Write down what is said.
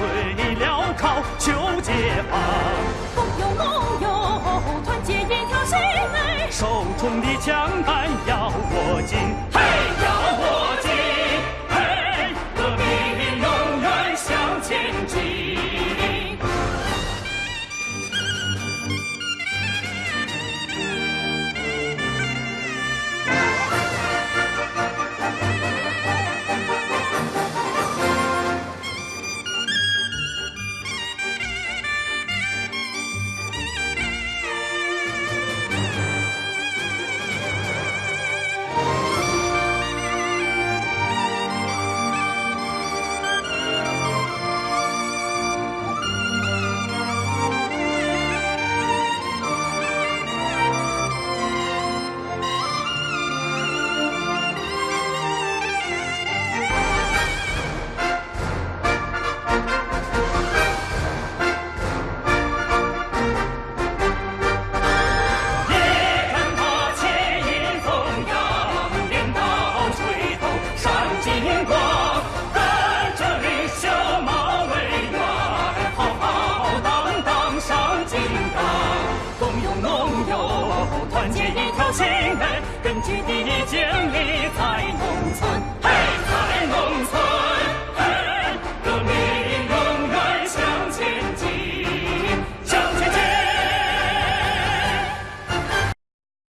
为了考求解放工友农友团结一条心哎手中的枪杆要握紧。嘿！金刚，共有盟友，团结一条心，根据地建立在农。